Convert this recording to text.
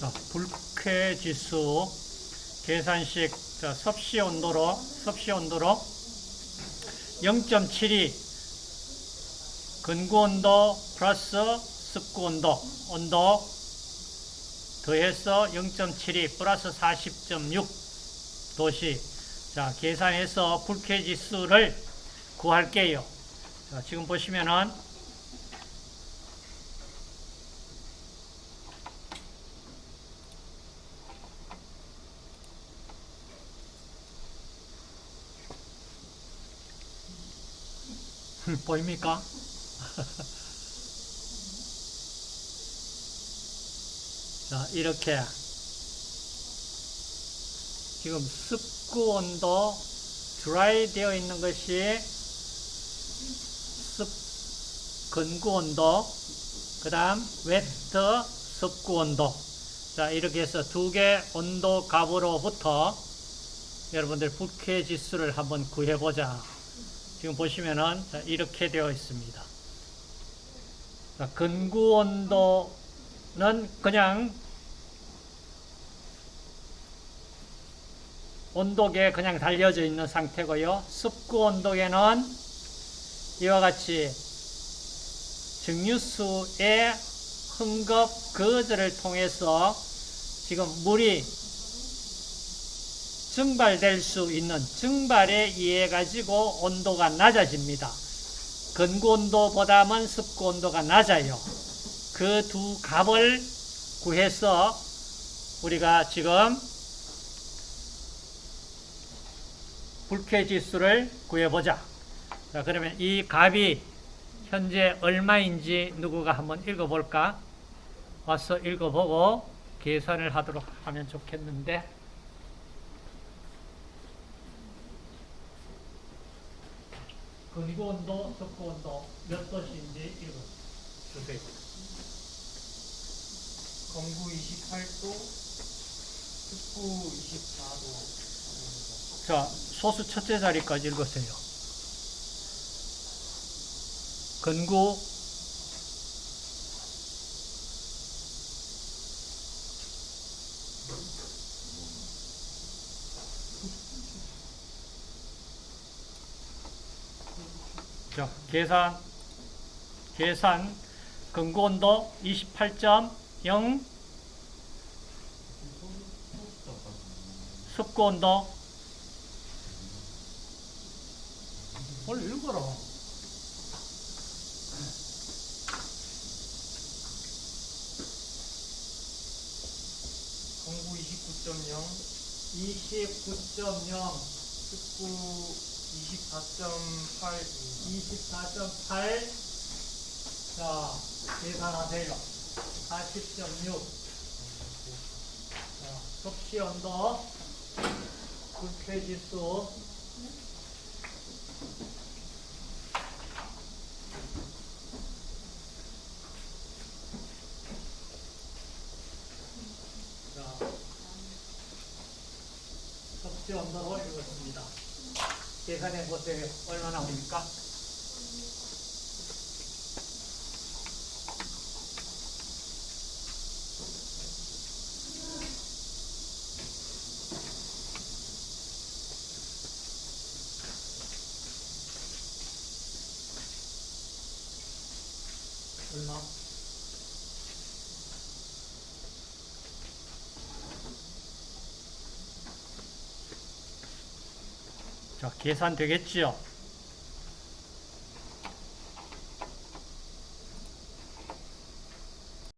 자, 불쾌 지수 계산식 자, 섭씨 온도로 섭씨 온도로 0.72 근구 온도 플러스 습구 온도 온도 더해서 0.72 플러스 40.6 도시 자 계산해서 불쾌 지수를 구할게요. 자, 지금 보시면은 보입니까? 자, 이렇게. 지금 습구 온도 드라이 되어 있는 것이 습 근구 온도 그 다음 웨트 습구 온도. 자 이렇게 해서 두 개 온도 값으로부터 여러분들 불쾌 지수를 한번 구해 보자 지금 보시면은 자, 이렇게 되어 있습니다 자, 근구 온도는 그냥 온도계에 그냥 달려져 있는 상태고요. 습구 온도계는 이와 같이 증류수의 흥급 거절을 통해서 지금 물이 증발될 수 있는 증발에 의해 가지고 온도가 낮아집니다. 근구 온도보다는 습구 온도가 낮아요. 그 두 값을 구해서 우리가 지금 불쾌 지수를 구해보자. 자, 그러면 이 값이 현재 얼마인지 누구가 한번 읽어볼까? 와서 읽어보고 계산을 하도록 하면 좋겠는데. 근구 온도, 습구 온도 몇 도씨인지 읽어주세요. 건구 28도, 습구 24도. 자, 소수 첫째 자리까지 읽으세요. 근구 자, 계산 계산 근구 온도 28.0 습구 온도 빨리 읽어라. 건구 29.0, 29.0, 습구 24.8, 24.8. 자, 계산하세요. 40.6. 자, 섭씨 온도, 불쾌지수. 자, 섭씨 온도로 읽었습니다. 계산해 보세요. 얼마 나옵니까? 얼마? 자, 계산 되겠지요?